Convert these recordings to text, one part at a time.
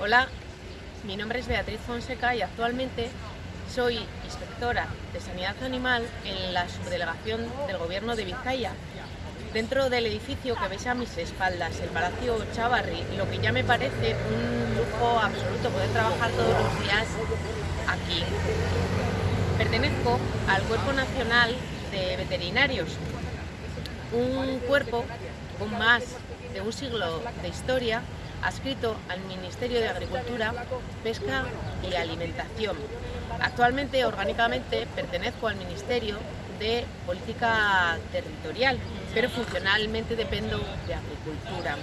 Hola, mi nombre es Beatriz Fonseca y actualmente soy inspectora de Sanidad Animal en la subdelegación del Gobierno de Vizcaya. Dentro del edificio que veis a mis espaldas, el Palacio Chavarri, lo que ya me parece un lujo absoluto poder trabajar todos los días aquí. Pertenezco al Cuerpo Nacional de Veterinarios, un cuerpo con más de un siglo de historia adscrito al Ministerio de Agricultura, Pesca y Alimentación. Actualmente, orgánicamente, pertenezco al Ministerio de Política Territorial, pero funcionalmente dependo de Agricultura.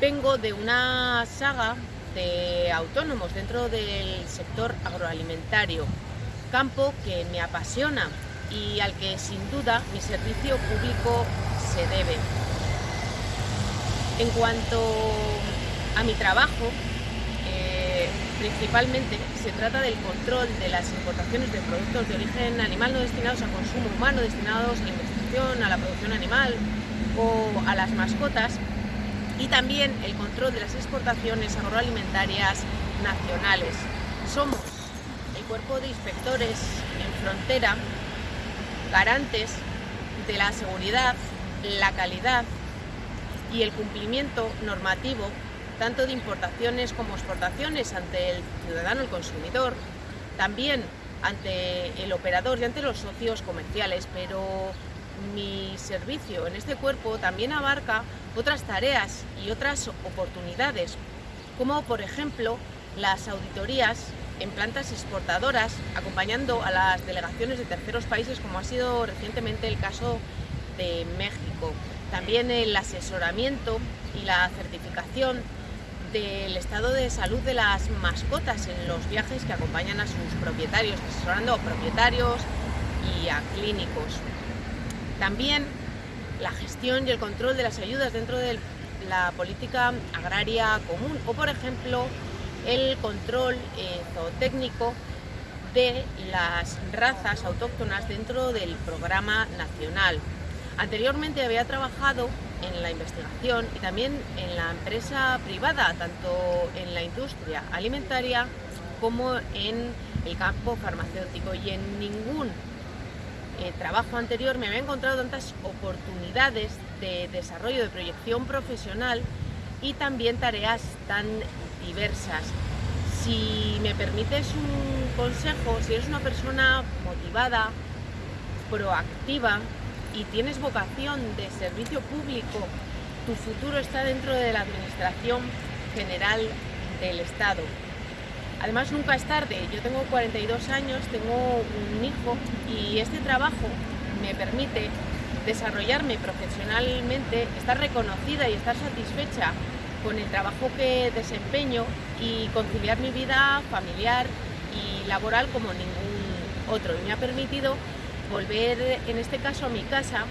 Vengo de una saga de autónomos dentro del sector agroalimentario, campo que me apasiona y al que sin duda mi servicio público se debe. En cuanto a mi trabajo, eh, principalmente se trata del control de las importaciones de productos de origen animal no destinados a consumo humano, destinados a la investigación, a la producción animal o a las mascotas y también el control de las exportaciones agroalimentarias nacionales. Somos el cuerpo de inspectores en frontera garantes de la seguridad, la calidad y el cumplimiento normativo tanto de importaciones como exportaciones ante el ciudadano, el consumidor, también ante el operador y ante los socios comerciales, pero mi servicio en este cuerpo también abarca otras tareas y otras oportunidades, como por ejemplo las auditorías en plantas exportadoras, acompañando a las delegaciones de terceros países, como ha sido recientemente el caso de México. También el asesoramiento y la certificación del estado de salud de las mascotas en los viajes que acompañan a sus propietarios, asesorando a propietarios y a clínicos. También la gestión y el control de las ayudas dentro de la política agraria común o, por ejemplo, el control eh, zootécnico de las razas autóctonas dentro del programa nacional. Anteriormente había trabajado en la investigación y también en la empresa privada, tanto en la industria alimentaria como en el campo farmacéutico y en ningún eh, trabajo anterior me había encontrado tantas oportunidades de desarrollo, de proyección profesional y también tareas tan diversas. Si me permites un consejo, si eres una persona motivada, proactiva, y tienes vocación de servicio público, tu futuro está dentro de la Administración General del Estado. Además, nunca es tarde. Yo tengo 42 años, tengo un hijo y este trabajo me permite desarrollarme profesionalmente, estar reconocida y estar satisfecha con el trabajo que desempeño y conciliar mi vida familiar y laboral como ningún otro. Y me ha permitido volver en este caso a mi casa